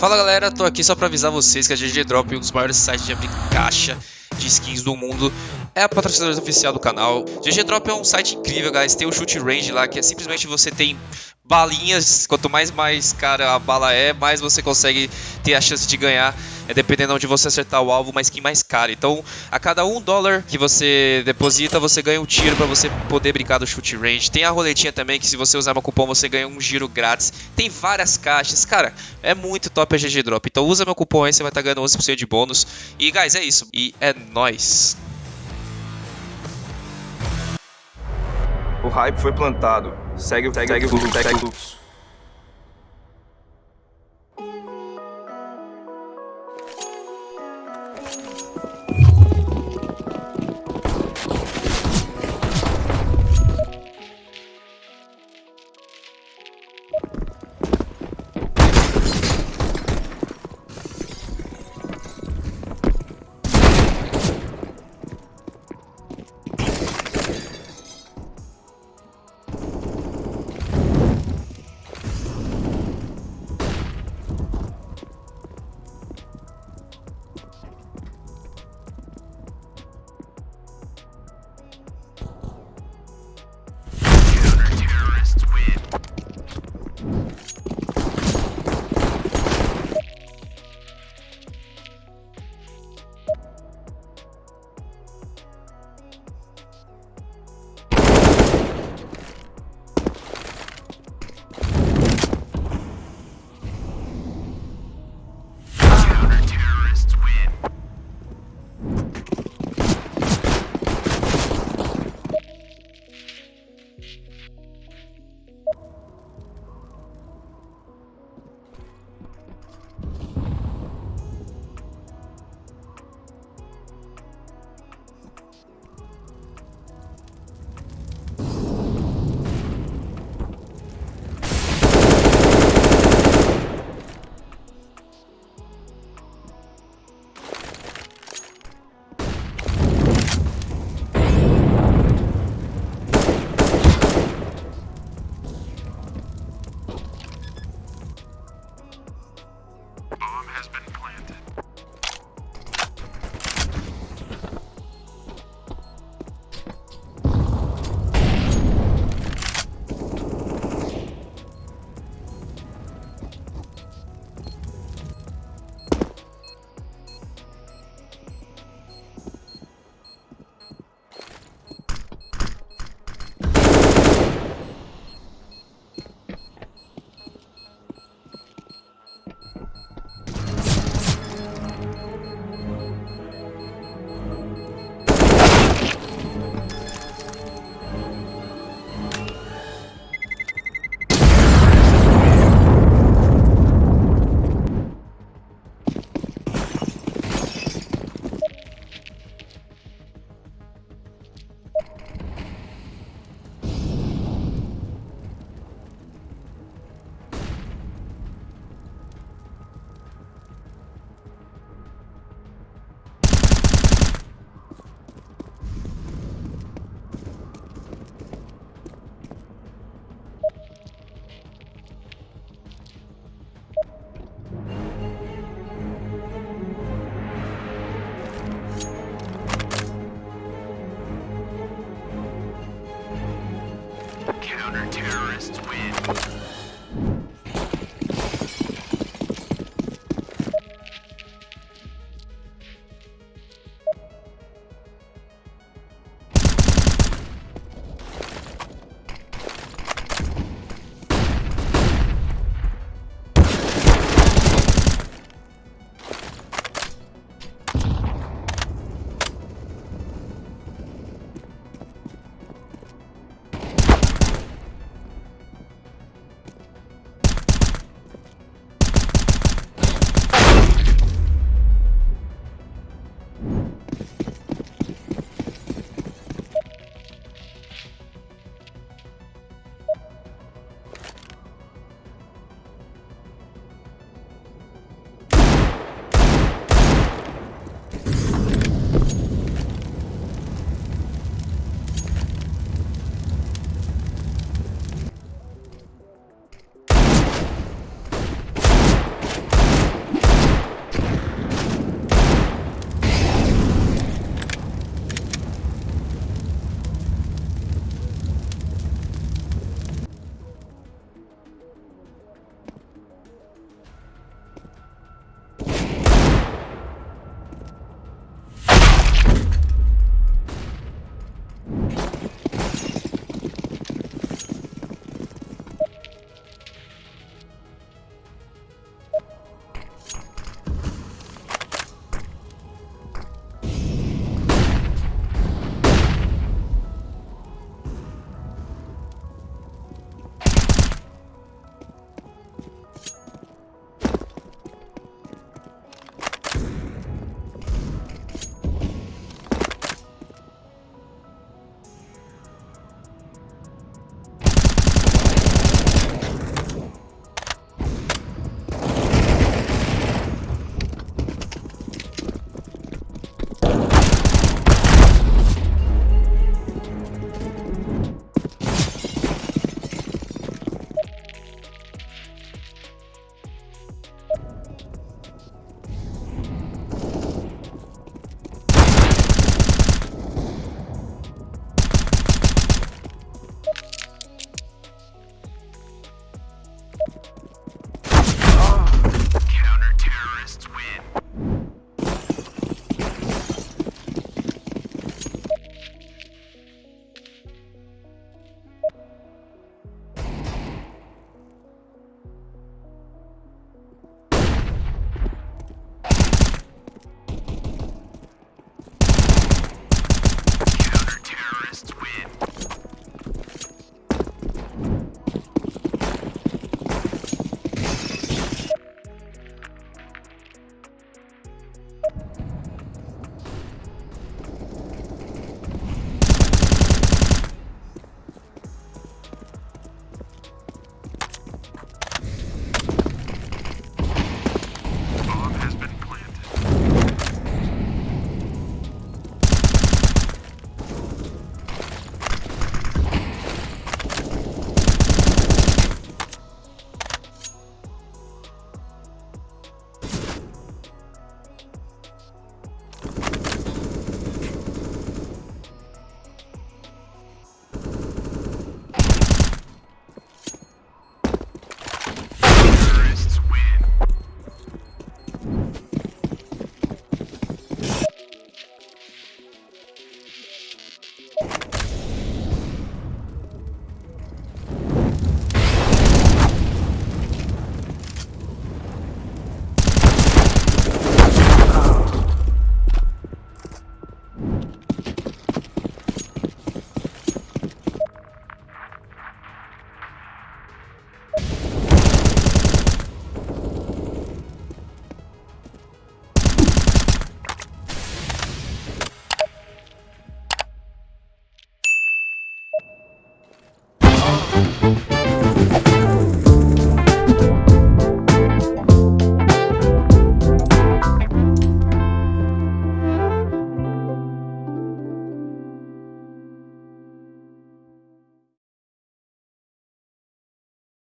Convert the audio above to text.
Fala galera, tô aqui só pra avisar vocês que a GG Drop, um dos maiores sites de abrir caixa de skins do mundo, é a patrocinadora oficial do canal. GG Drop é um site incrível, guys. Tem o shoot range lá, que é simplesmente você tem balinhas. Quanto mais mais cara a bala é, mais você consegue ter a chance de ganhar. É dependendo onde você acertar o alvo, uma skin mais cara. Então, a cada um dólar que você deposita, você ganha um tiro para você poder brincar do shoot range. Tem a roletinha também, que se você usar meu cupom, você ganha um giro grátis. Tem várias caixas. Cara, é muito top a GG Drop. Então, usa meu cupom aí, você vai estar tá ganhando 11% de bônus. E, guys, é isso. E é nóis. O hype foi plantado. Segue, segue, segue o fluxo, segue o fluxo. Counter-terrorists win.